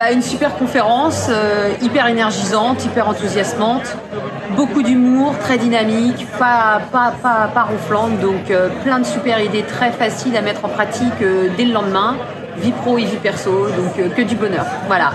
Bah, une super conférence, euh, hyper énergisante, hyper enthousiasmante, beaucoup d'humour, très dynamique, pas, pas, pas, pas ronflante, donc euh, plein de super idées très faciles à mettre en pratique euh, dès le lendemain, vie pro et vie perso, donc euh, que du bonheur. Voilà.